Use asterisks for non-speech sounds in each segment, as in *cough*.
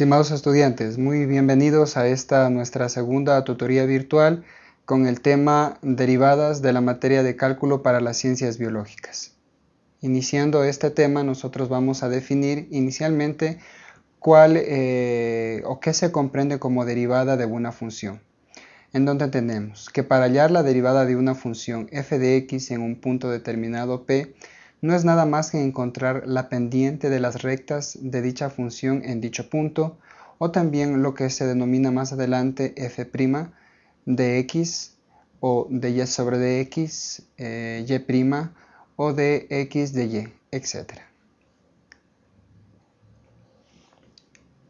Estimados estudiantes, muy bienvenidos a esta nuestra segunda tutoría virtual con el tema Derivadas de la materia de cálculo para las ciencias biológicas. Iniciando este tema, nosotros vamos a definir inicialmente cuál eh, o qué se comprende como derivada de una función. En donde tenemos que para hallar la derivada de una función f de x en un punto determinado p, no es nada más que encontrar la pendiente de las rectas de dicha función en dicho punto, o también lo que se denomina más adelante f' de x o de y sobre de x, eh, y' o de x de y, etc.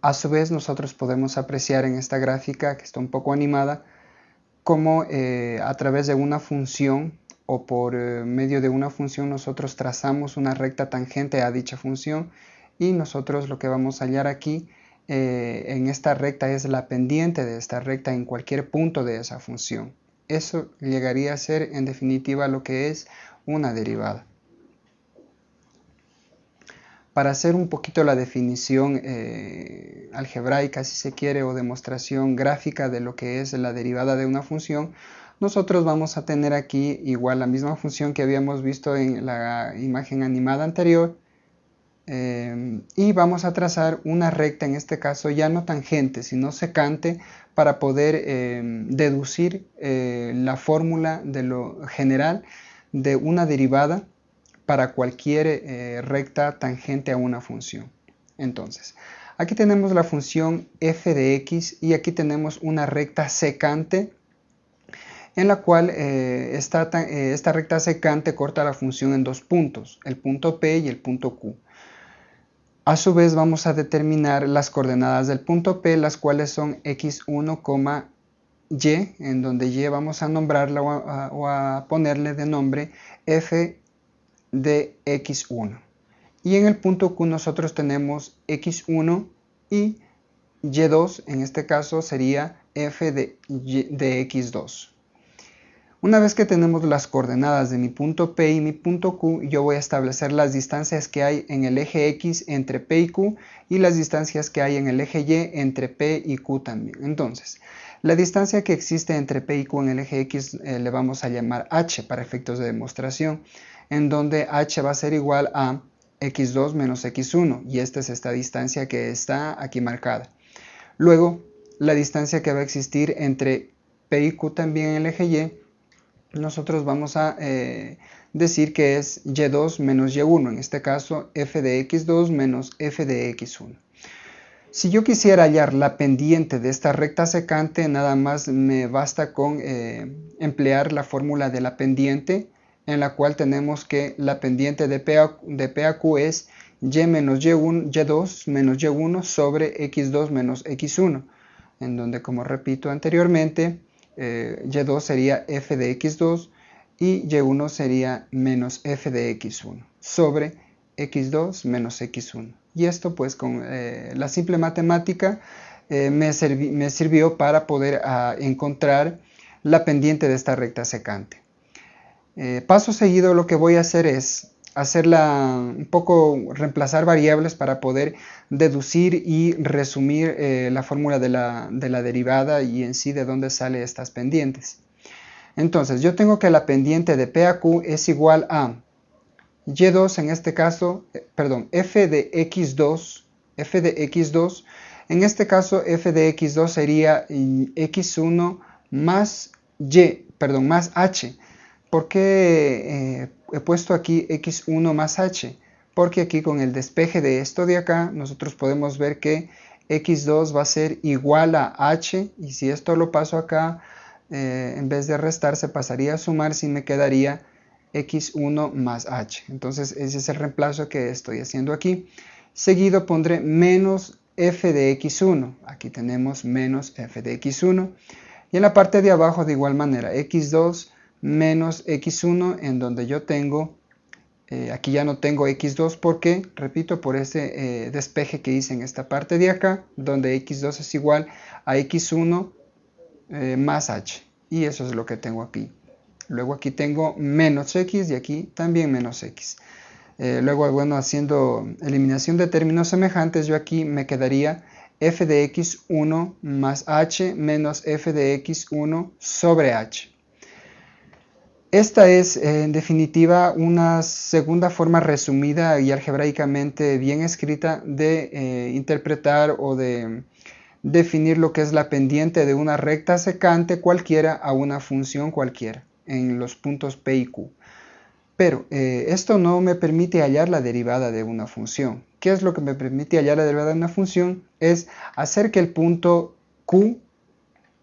A su vez nosotros podemos apreciar en esta gráfica, que está un poco animada, cómo eh, a través de una función o por eh, medio de una función nosotros trazamos una recta tangente a dicha función y nosotros lo que vamos a hallar aquí eh, en esta recta es la pendiente de esta recta en cualquier punto de esa función. Eso llegaría a ser en definitiva lo que es una derivada. Para hacer un poquito la definición eh, algebraica, si se quiere, o demostración gráfica de lo que es la derivada de una función, nosotros vamos a tener aquí igual la misma función que habíamos visto en la imagen animada anterior eh, y vamos a trazar una recta, en este caso ya no tangente, sino secante, para poder eh, deducir eh, la fórmula de lo general de una derivada para cualquier recta tangente a una función. Entonces, aquí tenemos la función f de x y aquí tenemos una recta secante en la cual eh, eh, esta, recta secante corta la función en dos puntos, el punto P y el punto Q. A su vez vamos a determinar las coordenadas del punto P, las cuales son x1, y, en donde y vamos a nombrarla o a, ponerle de nombre f de x1. Y en el punto Q nosotros tenemos x1 y y2, en este caso sería f de x2. Una vez que tenemos las coordenadas de mi punto P y mi punto Q, yo voy a establecer las distancias que hay en el eje X entre P y Q y las distancias que hay en el eje Y entre P y Q también. Entonces, la distancia que existe entre P y Q en el eje X eh, le vamos a llamar H para efectos de demostración, en donde H va a ser igual a x2 menos x1 y esta es esta distancia que está aquí marcada. Luego, la distancia que va a existir entre P y Q también en el eje Y nosotros vamos a eh, decir que es y2 menos y1, en este caso f de x2 menos f de x1. Si yo quisiera hallar la pendiente de esta recta secante, nada más me basta con eh, emplear la fórmula de la pendiente, en la cual tenemos que la pendiente de P a, de P a Q es y menos y1, y2 menos y1 sobre x2 menos x1, en donde, como repito anteriormente, eh, y2 sería f de x2 y y1 sería menos f de x1 sobre x2 menos x1. Y esto pues con eh, la simple matemática eh, me, sirvió para poder ah, encontrar la pendiente de esta recta secante. paso seguido lo que voy a hacer es hacerla un poco, reemplazar variables para poder deducir y resumir eh, la fórmula de la, derivada y en sí de dónde salen estas pendientes. Entonces, yo tengo que la pendiente de P a Q es igual a y2 en este caso, eh, perdón, f de x2, f de x2, en este caso f de x2 sería x1 más y, perdón, más h. ¿Por qué eh, he puesto aquí x1 más h, porque aquí con el despeje de esto de acá, nosotros podemos ver que x2 va a ser igual a h, y si esto lo paso acá, eh, en vez de restar se pasaría a sumar, si me quedaría x1 más h. Entonces ese es el reemplazo que estoy haciendo aquí. Seguido pondré menos f de x1. Aquí tenemos menos f de x1. Y en la parte de abajo de igual manera, x2 menos x1 en donde yo tengo, eh, aquí ya no tengo x2 porque, repito, por ese eh, despeje que hice en esta parte de acá, donde x2 es igual a x1 eh, más h. Y eso es lo que tengo aquí. Luego aquí tengo menos x y aquí también menos x. luego, bueno, haciendo eliminación de términos semejantes, yo aquí me quedaría f de x1 más h menos f de x1 sobre h. Esta es, en definitiva, una segunda forma resumida y algebraicamente bien escrita de eh, interpretar o de definir lo que es la pendiente de una recta secante cualquiera a una función cualquiera en los puntos P y Q. Pero eh, esto no me permite hallar la derivada de una función. ¿Qué es lo que me permite hallar la derivada de una función? Es hacer que el punto Q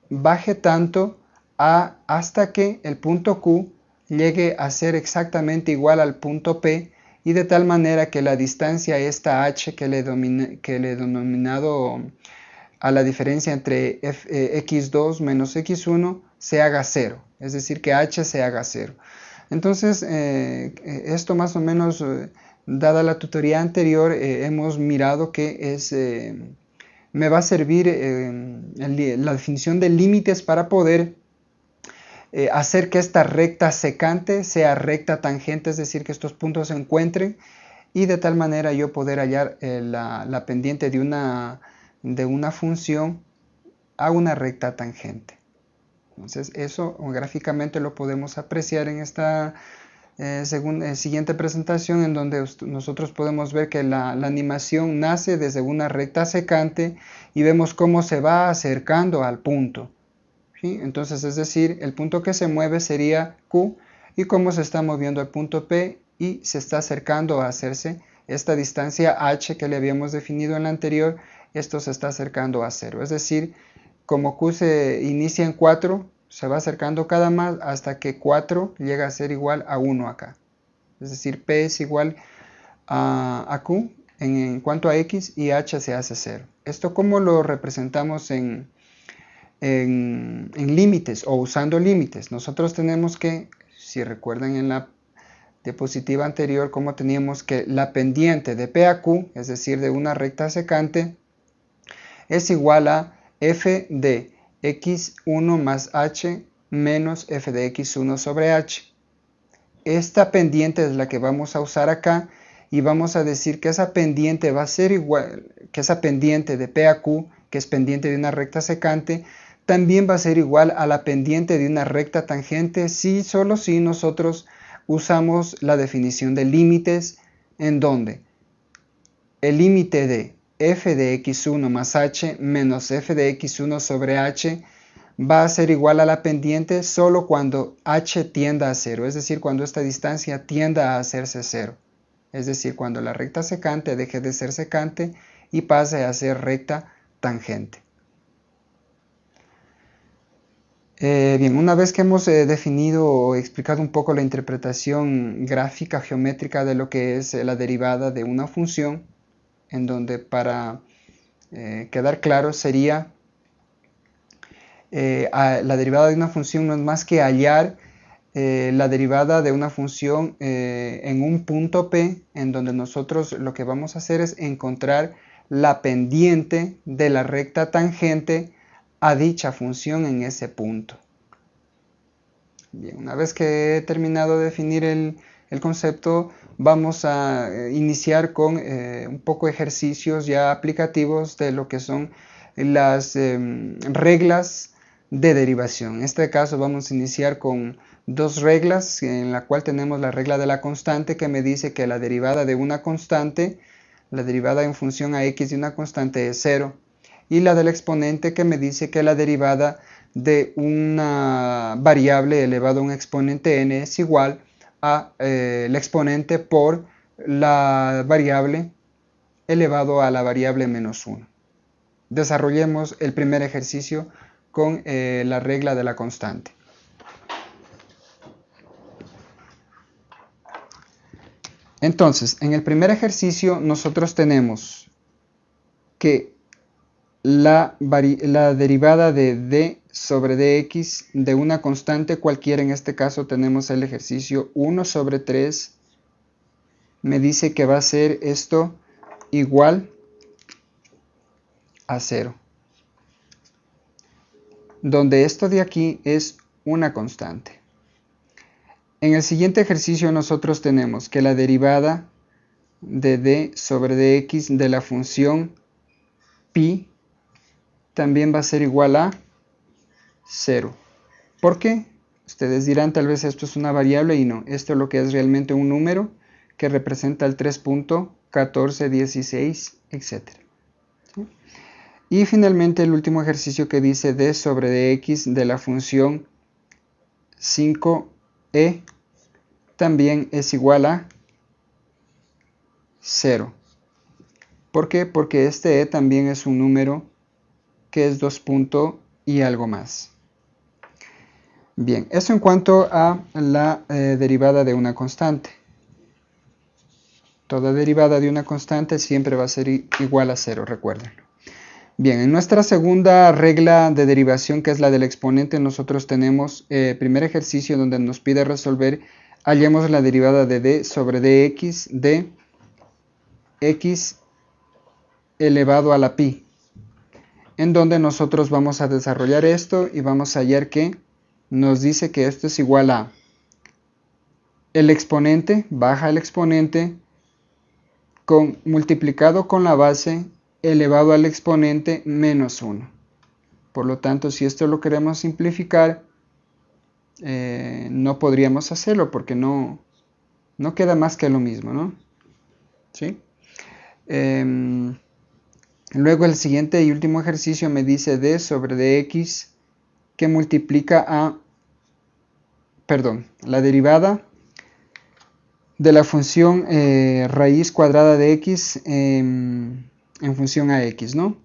baje tanto a, hasta que el punto Q llegue a ser exactamente igual al punto P y de tal manera que la distancia esta h que le, que le he denominado a la diferencia entre eh, x2 menos x1 se haga cero, es decir, que h se haga cero. Entonces, eh, esto más o menos, eh, dada la tutoría anterior, hemos mirado que es, me va a servir la definición de límites para poder eh, hacer que esta recta secante sea recta tangente, es decir, que estos puntos se encuentren y de tal manera yo poder hallar eh, la, pendiente de una, de una función a una recta tangente. Entonces eso gráficamente lo podemos apreciar en esta eh, siguiente presentación en donde nosotros podemos ver que la, la, animación nace desde una recta secante y vemos cómo se va acercando al punto. Entonces, es decir, el punto que se mueve sería Q y cómo se está moviendo el punto P y se está acercando a hacerse esta distancia h que le habíamos definido en la anterior, esto se está acercando a 0. Es decir, como Q se inicia en 4, se va acercando cada más hasta que 4 llega a ser igual a 1 acá. Es decir, P es igual a, Q en, en, cuanto a X y H se hace 0. ¿Esto cómo lo representamos en, en, límites o usando límites. Nosotros tenemos que, si recuerdan en la diapositiva anterior, como teníamos que la pendiente de P a Q, es decir, de una recta secante, es igual a f de x1 más h menos f de x1 sobre h. Esta pendiente es la que vamos a usar acá y vamos a decir que esa pendiente va a ser igual, que esa pendiente de P a Q, que es pendiente de una recta secante, también va a ser igual a la pendiente de una recta tangente si solo si nosotros usamos la definición de límites en donde el límite de f de x1 más h menos f de x1 sobre h va a ser igual a la pendiente solo cuando h tienda a cero, es decir, cuando esta distancia tienda a hacerse cero. Es decir, cuando la recta secante deje de ser secante y pase a ser recta tangente. Eh, bien, una vez que hemos eh, definido o explicado un poco la interpretación gráfica geométrica de lo que es eh, la derivada de una función, en donde para quedar claro sería la derivada de una función no es más que hallar la derivada de una función en un punto P, en donde nosotros lo que vamos a hacer es encontrar la pendiente de la recta tangente a dicha función en ese punto. Bien, una vez que he terminado de definir el, concepto, vamos a eh, iniciar con eh, un poco ejercicios ya aplicativos de lo que son las em, reglas de derivación. En este caso vamos a iniciar con dos reglas, en la cual tenemos la regla de la constante que me dice que la derivada de una constante, la derivada en función a x de una constante es cero y la del exponente que me dice que la derivada de una variable elevado a un exponente n es igual a eh, el exponente por la variable elevado a la variable menos 1. Desarrollemos el primer ejercicio con eh, la regla de la constante. Entonces, en el primer ejercicio nosotros tenemos que la, derivada de d sobre dx de una constante cualquiera, en este caso tenemos el ejercicio 1 sobre 3, me dice que va a ser esto igual a 0. Donde esto de aquí es una constante. En el siguiente ejercicio nosotros tenemos que la derivada de d sobre dx de la función pi también va a ser igual a 0. ¿Por qué? Ustedes dirán tal vez esto es una variable y no, esto es lo que es realmente un número que representa el 3.1416, etc. Y finalmente el último ejercicio que dice d sobre dx de la función 5e también es igual a 0. ¿Por qué? Porque este e también es un número que es 2 puntos y algo más. Bien, eso en cuanto a la eh, derivada de una constante. Toda derivada de una constante siempre va a ser igual a 0, recuérdenlo. Bien, en nuestra segunda regla de derivación, que es la del exponente, nosotros tenemos el eh, primer ejercicio donde nos pide resolver, hallemos la derivada de d sobre dx de x elevado a la pi, en donde nosotros vamos a desarrollar esto y vamos a hallar que nos dice que esto es igual a el exponente, baja el exponente, multiplicado con la base elevado al exponente menos 1. Por lo tanto, si esto lo queremos simplificar, eh, no podríamos hacerlo porque no, no queda más que lo mismo, ¿no? ¿Sí? Em, luego el siguiente y último ejercicio me dice d sobre dx que multiplica a, perdón, la derivada de la función eh, raíz cuadrada de x en función a x, ¿no?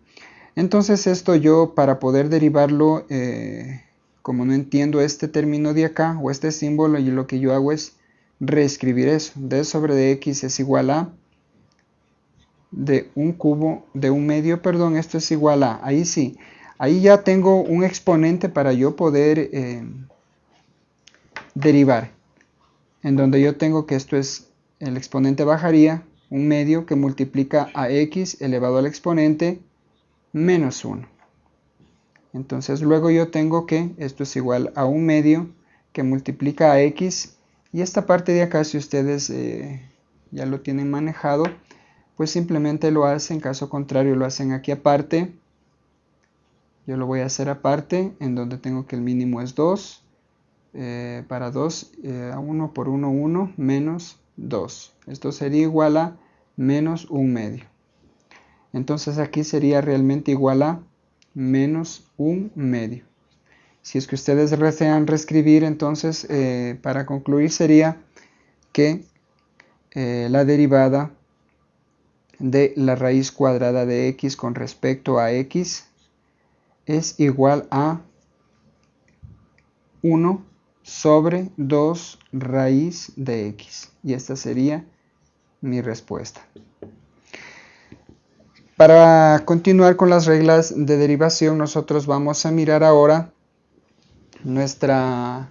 Entonces esto yo para poder derivarlo, eh, como no entiendo este término de acá o este símbolo, y lo que yo hago es reescribir eso. d sobre dx es igual a de un cubo, de un medio, perdón, esto es igual a, ahí sí, Ahí ya tengo un exponente para yo poder eh, derivar. En donde yo tengo que esto es, el exponente bajaría, un medio que multiplica a x elevado al exponente menos 1. Entonces luego yo tengo que esto es igual a un medio que multiplica a x. Y esta parte de acá, si ustedes eh, ya lo tienen manejado, pues simplemente lo hacen, caso contrario lo hacen aquí aparte yo lo voy a hacer aparte, en donde tengo que el mínimo es 2. Eh, para 2, a 1 por 1, 1, menos 2. Esto sería igual a menos 1 medio. Entonces aquí sería realmente igual a menos 1 medio. Si es que ustedes desean reescribir, entonces eh, para concluir sería que eh, la derivada de la raíz cuadrada de x con respecto a x es igual a 1 sobre 2 raíz de x. Y esta sería mi respuesta. Para continuar con las reglas de derivación, nosotros vamos a mirar ahora nuestra,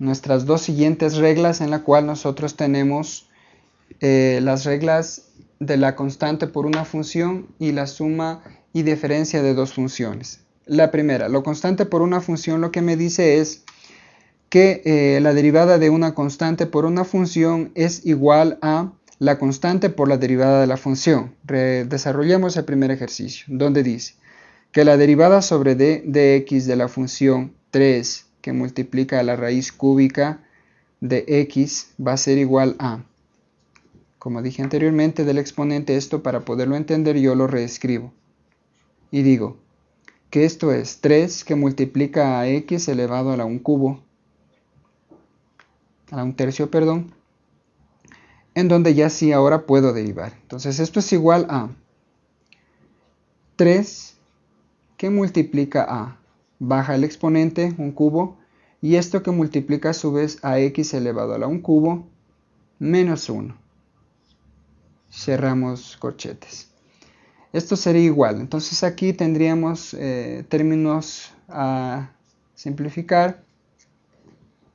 nuestras dos siguientes reglas en la cual nosotros tenemos eh, las reglas de la constante por una función y la suma y diferencia de dos funciones. La primera, lo constante por una función lo que me dice es que eh, la derivada de una constante por una función es igual a la constante por la derivada de la función. desarrollemos el primer ejercicio, donde dice que la derivada sobre d de x de la función 3 que multiplica la raíz cúbica de x va a ser igual a, como dije anteriormente del exponente, esto para poderlo entender yo lo reescribo y digo que esto es 3 que multiplica a x elevado a la 1 cubo, a 1 tercio, perdón, en donde ya sí ahora puedo derivar. Entonces esto es igual a 3 que multiplica a, baja el exponente, un cubo, y esto que multiplica a su vez a x elevado a la 1 cubo, menos 1. Cerramos corchetes. Esto sería igual. Entonces aquí tendríamos eh, términos a simplificar.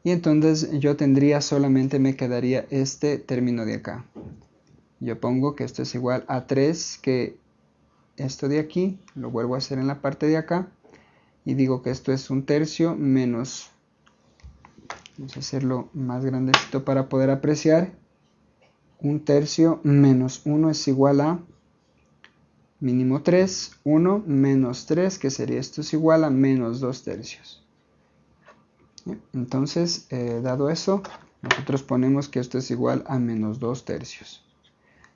Y entonces yo tendría solamente me quedaría este término de acá. Yo pongo que esto es igual a 3 que esto de aquí. Lo vuelvo a hacer en la parte de acá. Y digo que esto es un tercio menos... Vamos a hacerlo más grandecito para poder apreciar. Un tercio menos 1 es igual a mínimo 3, 1 menos 3, que sería esto es igual a menos 2 tercios. Entonces, eh, dado eso, nosotros ponemos que esto es igual a menos 2 tercios.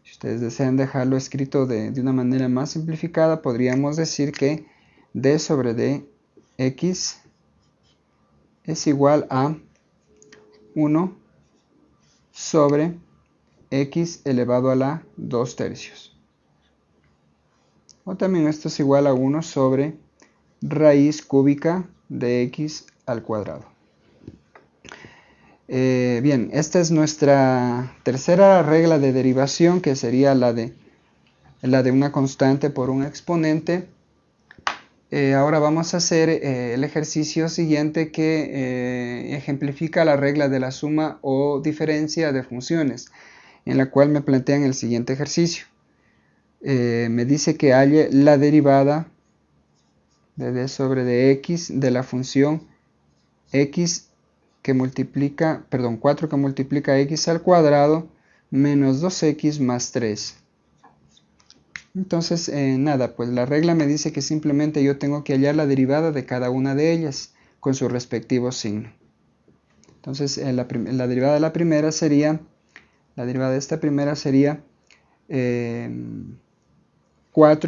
Si ustedes desean dejarlo escrito de, de una manera más simplificada, podríamos decir que d sobre dx es igual a 1 sobre x elevado a la 2 tercios. O también esto es igual a 1 sobre raíz cúbica de x al cuadrado. Eh, bien, esta es nuestra tercera regla de derivación, que sería la de, la de una constante por un exponente. Eh, ahora vamos a hacer eh, el ejercicio siguiente que ejemplifica la regla de la suma o diferencia de funciones, en la cual me plantean el siguiente ejercicio. me dice que halle la derivada de d sobre dx de la función x que multiplica, perdón, 4 que multiplica x al cuadrado menos 2x más 3. Entonces, eh, nada, pues la regla me dice que simplemente yo tengo que hallar la derivada de cada una de ellas con su respectivo signo. Entonces, eh, la, derivada de la primera sería, la derivada de esta primera sería 4 eh,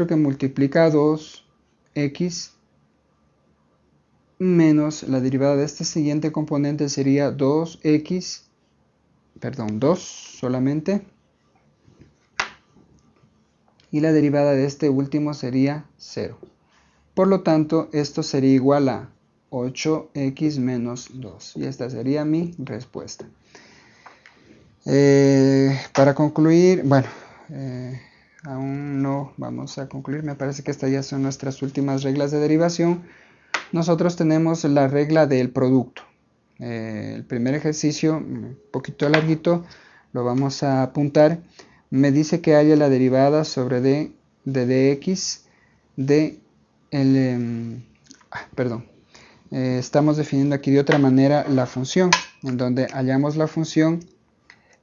que multiplica 2x menos la derivada de este siguiente componente sería 2x, perdón, 2 solamente. Y la derivada de este último sería 0. Por lo tanto, esto sería igual a 8x menos 2. Y esta sería mi respuesta. Eh, para concluir, bueno, eh, aún no vamos a concluir. Me parece que estas ya son nuestras últimas reglas de derivación nosotros tenemos la regla del producto. Eh, el primer ejercicio, un poquito larguito, lo vamos a apuntar. Me dice que haya la derivada sobre d de dx de el... Em, ah, perdón. Estamos definiendo aquí de otra manera la función, en donde hallamos la función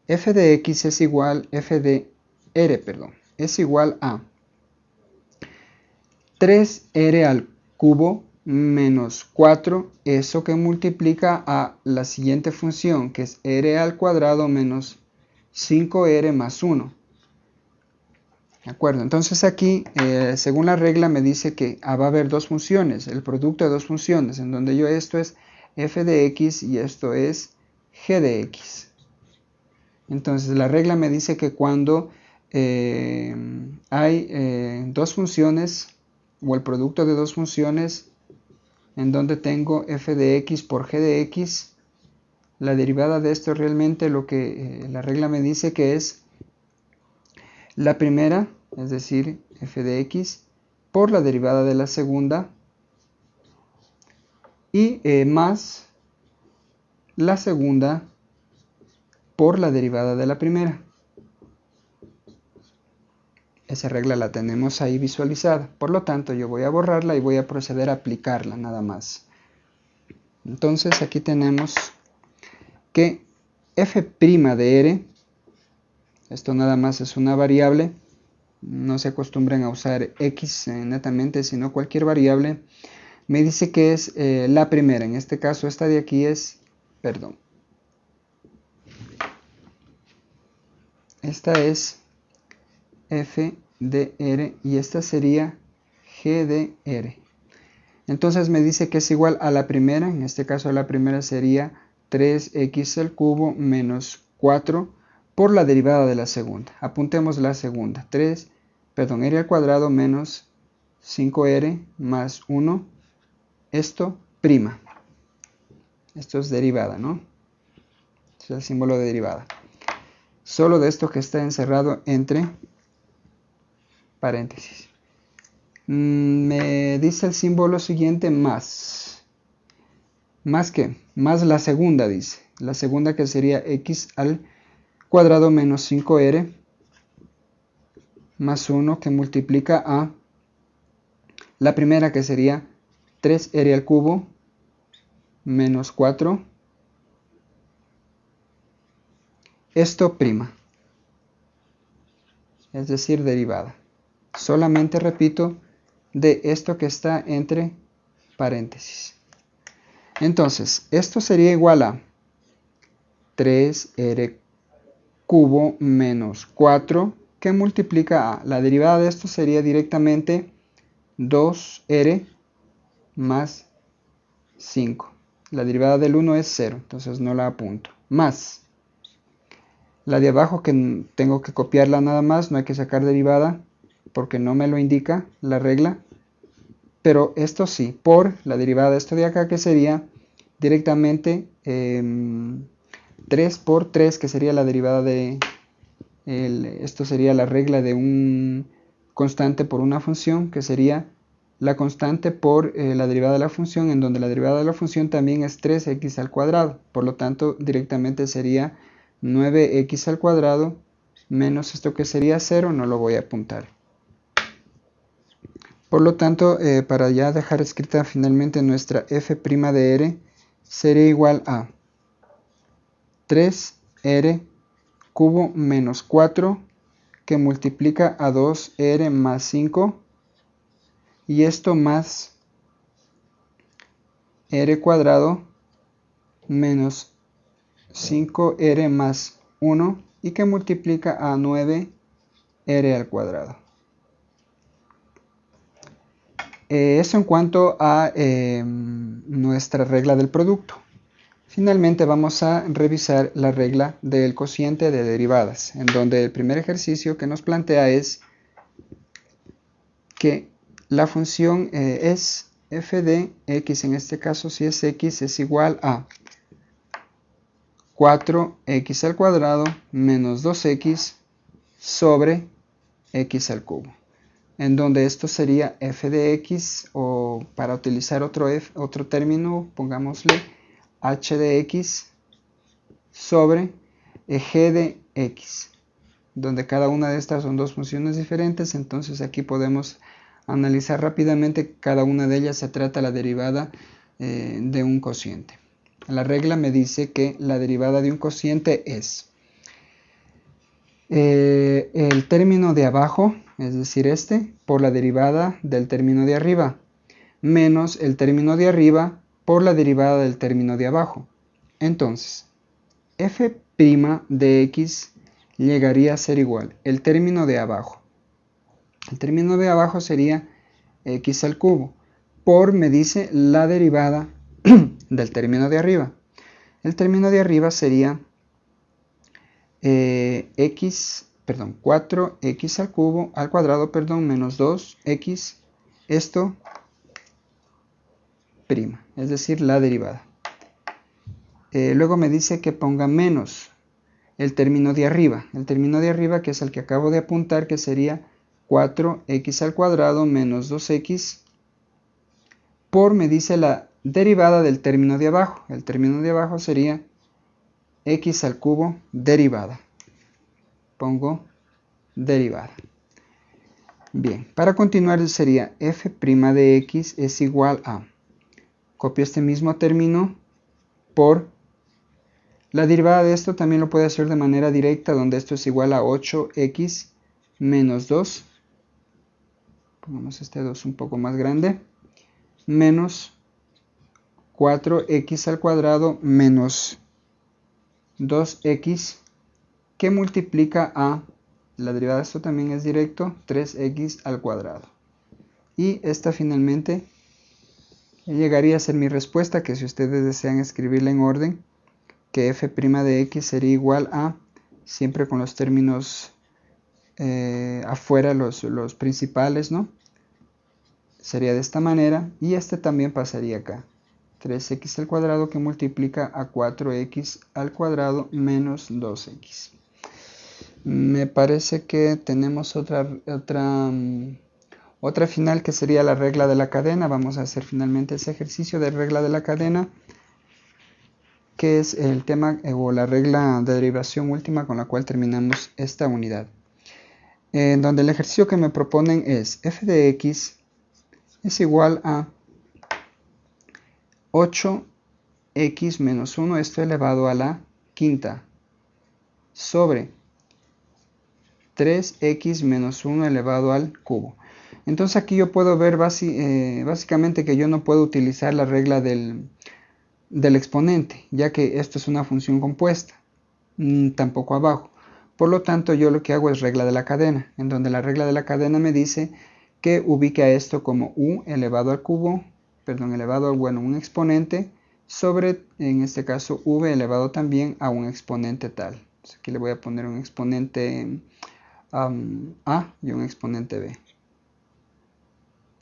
f de x es igual, f de r, perdón, es igual a 3r al cubo menos 4, eso que multiplica a la siguiente función, que es r al cuadrado menos 5r más 1. ¿De acuerdo? Entonces aquí, eh, según la regla, me dice que ah, va a haber dos funciones, el producto de dos funciones, en donde yo esto es f de x y esto es g de x. Entonces la regla me dice que cuando eh, hay eh, dos funciones, o el producto de dos funciones, en donde tengo f de x por g de x. La derivada de esto realmente lo que eh, la regla me dice que es la primera, es decir, f de x, por la derivada de la segunda y más la segunda por la derivada de la primera. Esa regla la tenemos ahí visualizada. Por lo tanto, yo voy a borrarla y voy a proceder a aplicarla nada más. Entonces, aquí tenemos que f' de r, esto nada más es una variable, no se acostumbren a usar x netamente, sino cualquier variable, me dice que es eh, la primera. En este caso, esta de aquí es, perdón, esta es f de r y esta sería g de r. Entonces me dice que es igual a la primera, en este caso la primera sería 3x al cubo menos 4 por la derivada de la segunda. Apuntemos la segunda, 3, perdón, r al cuadrado menos 5r más 1, esto prima. Esto es derivada, ¿no? es el símbolo de derivada. Solo de esto que está encerrado entre paréntesis. Mm, me dice el símbolo siguiente más. ¿Más que Más la segunda dice. La segunda que sería x al cuadrado menos 5r más 1 que multiplica a la primera que sería 3r al cubo menos 4. Esto prima. Es decir, derivada solamente repito de esto que está entre paréntesis. Entonces, esto sería igual a 3r cubo menos 4 que multiplica a, la derivada de esto sería directamente 2r más 5. La derivada del 1 es 0, entonces no la apunto. Más la de abajo que tengo que copiarla nada más, no hay que sacar derivada porque no me lo indica la regla. Pero esto sí, por la derivada de esto de acá que sería directamente 3 em, por 3 que sería la derivada de esto sería la regla de un constante por una función que sería la constante por eh, la derivada de la función en donde la derivada de la función también es 3x al cuadrado por lo tanto directamente sería 9x al cuadrado menos esto que sería 0 no lo voy a apuntar. Por lo tanto eh, para ya dejar escrita finalmente nuestra f' de r sería igual a 3r cubo menos 4 que multiplica a 2r más 5 y esto más r cuadrado menos 5r más 1 y que multiplica a 9r al cuadrado. Eh, eso en cuanto a em, nuestra regla del producto. Finalmente vamos a revisar la regla del cociente de derivadas, en donde el primer ejercicio que nos plantea es que la función eh, es f de x, en este caso si es x, es igual a 4x al cuadrado menos 2x sobre x al cubo en donde esto sería f de x o para utilizar otro, otro término pongámosle h de x sobre g de x donde cada una de estas son dos funciones diferentes. Entonces aquí podemos analizar rápidamente cada una de ellas se trata la derivada eh, de un cociente la regla me dice que la derivada de un cociente es eh, el término de abajo es decir, este, por la derivada del término de arriba, menos el término de arriba por la derivada del término de abajo. Entonces, f' de x llegaría a ser igual, el término de abajo. El término de abajo sería x al cubo, por me dice la derivada *clears throat* del término de arriba. El término de arriba sería eh, x perdón, 4x al cubo, al cuadrado, perdón, menos 2x, esto prima, es decir, la derivada. Eh, luego me dice que ponga menos el término de arriba, el término de arriba que es el que acabo de apuntar, que sería 4x al cuadrado menos 2x, por me dice la derivada del término de abajo, el término de abajo sería x al cubo derivada pongo derivada. Bien, para continuar sería f' de x es igual a, copio este mismo término por la derivada de esto también lo puede hacer de manera directa, donde esto es igual a 8x menos 2. Pongamos este 2 un poco más grande. Menos 4x al cuadrado menos 2x que multiplica a, la derivada de esto también es directo, 3x al cuadrado. Y esta finalmente llegaría a ser mi respuesta, que si ustedes desean escribirla en orden, que f' de x sería igual a, siempre con los términos eh, afuera, los, los principales, ¿no? Sería de esta manera, y este también pasaría acá. 3x al cuadrado que multiplica a 4x al cuadrado menos 2x. Me parece que tenemos otra, otra, mm, otra final que sería la regla de la cadena. Vamos a hacer finalmente ese ejercicio de regla de la cadena, que es el tema eh, o la regla de derivación última con la cual terminamos esta unidad. En donde el ejercicio que me proponen es f de x es igual a 8x menos 1, esto elevado a la quinta, sobre 3x menos 1 elevado al cubo. Entonces aquí yo puedo ver eh, básicamente que yo no puedo utilizar la regla del, exponente, ya que esto es una función compuesta, mm, tampoco abajo. Por lo tanto, yo lo que hago es regla de la cadena, en donde la regla de la cadena me dice que ubique a esto como u elevado al cubo, perdón, elevado a bueno, un exponente sobre, en este caso, v elevado también a un exponente tal. aquí le voy a poner un exponente a y un exponente b.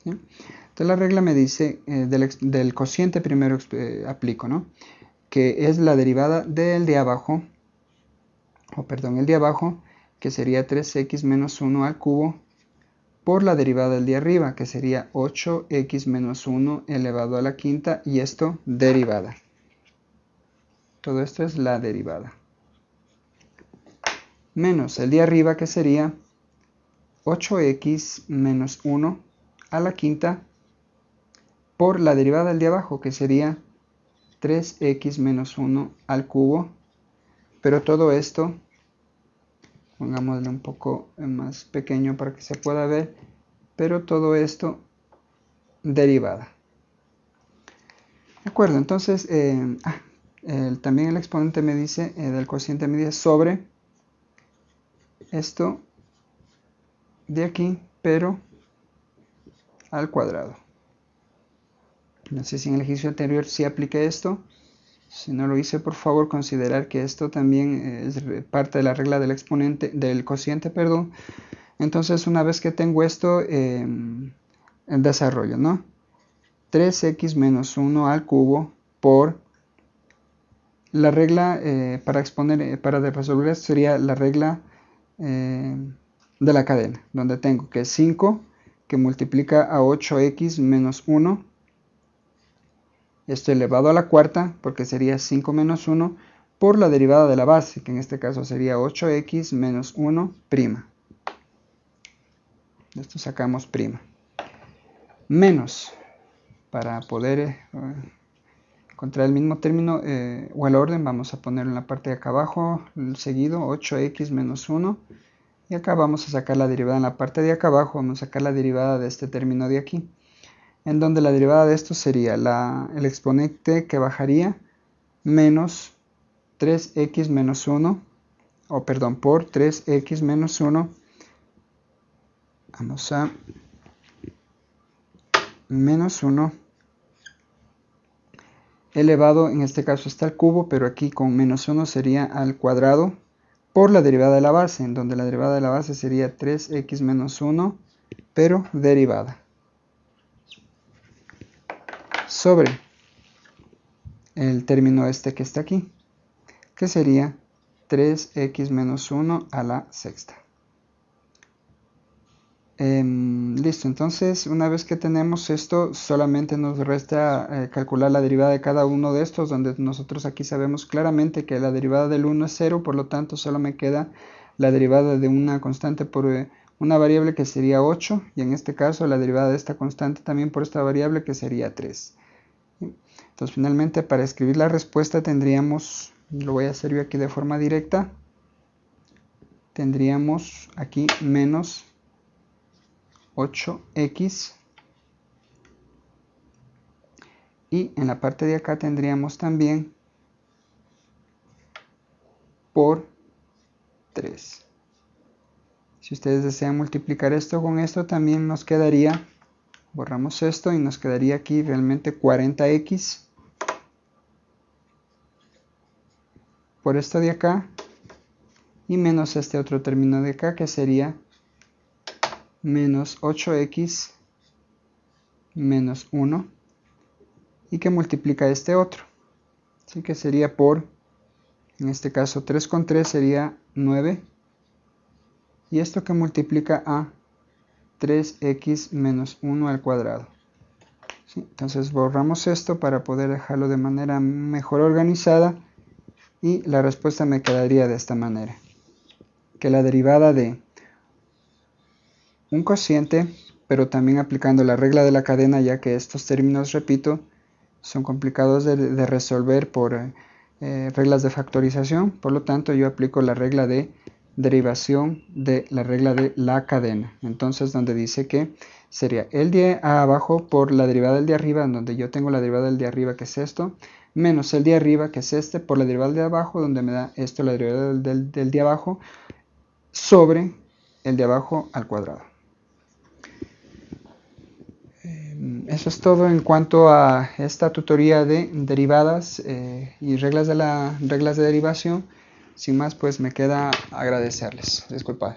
Entonces la regla me dice, eh, del, cociente primero eh, aplico, ¿no? Que es la derivada del de abajo, o perdón, el de abajo, que sería 3x menos 1 al cubo, por la derivada del de arriba, que sería 8x menos 1 elevado a la quinta, y esto derivada. Todo esto es la derivada menos el de arriba que sería 8x menos 1 a la quinta por la derivada del de abajo que sería 3x menos 1 al cubo pero todo esto pongámosle un poco más pequeño para que se pueda ver pero todo esto derivada de acuerdo entonces eh, ah, también el exponente me dice eh, del cociente me sobre esto de aquí, pero al cuadrado. No sé si en el ejercicio anterior sí apliqué esto. Si no lo hice, por favor, considerar que esto también es parte de la regla del exponente, del cociente, perdón. Entonces, una vez que tengo esto, em, en desarrollo, ¿no? 3x menos 1 al cubo por la regla eh, para exponer, eh, para resolver esto sería la regla eh, de la cadena, donde tengo que 5 que multiplica a 8x menos 1. Esto elevado a la cuarta, porque sería 5 menos 1, por la derivada de la base, que en este caso sería 8x menos 1 prima. Esto sacamos prima. Menos, para poder eh, encontrar el mismo término eh, o el orden, vamos a ponerlo en la parte de acá abajo, seguido, 8x menos 1. Y acá vamos a sacar la derivada en la parte de acá abajo, vamos a sacar la derivada de este término de aquí. En donde la derivada de esto sería el exponente que bajaría menos 3x menos 1, o perdón, por 3x menos 1. Vamos a menos 1 elevado, en este caso está el cubo, pero aquí con menos 1 sería al cuadrado por la derivada de la base, en donde la derivada de la base sería 3x menos 1, pero derivada. Sobre el término este que está aquí, que sería 3x menos 1 a la sexta. Em, listo, entonces una vez que tenemos esto, solamente nos resta eh, calcular la derivada de cada uno de estos, donde nosotros aquí sabemos claramente que la derivada del 1 es 0, por lo tanto solo me queda la derivada de una constante por eh, una variable que sería 8, y en este caso la derivada de esta constante también por esta variable que sería 3. Entonces finalmente para escribir la respuesta tendríamos, lo voy a hacer yo aquí de forma directa, tendríamos aquí menos 8x y en la parte de acá tendríamos también por 3 si ustedes desean multiplicar esto con esto también nos quedaría borramos esto y nos quedaría aquí realmente 40x por esto de acá y menos este otro término de acá que sería menos 8x menos 1 y que multiplica este otro. Así que sería por, en este caso 3 con 3 sería 9 y esto que multiplica a 3x menos 1 al cuadrado. Entonces borramos esto para poder dejarlo de manera mejor organizada y la respuesta me quedaría de esta manera. Que la derivada de un cociente, pero también aplicando la regla de la cadena, ya que estos términos, repito, son complicados de, resolver por eh, reglas de factorización. Por lo tanto, yo aplico la regla de derivación de la regla de la cadena. Entonces, donde dice que sería el de abajo por la derivada del de arriba, donde yo tengo la derivada del de arriba, que es esto, menos el de arriba, que es este, por la derivada de abajo, donde me da esto, la derivada del, del de abajo, sobre el de abajo al cuadrado. Em, eso es todo en cuanto a esta tutoría de derivadas eh, y reglas de, la, reglas de derivación. Sin más, pues me queda agradecerles. Disculpad.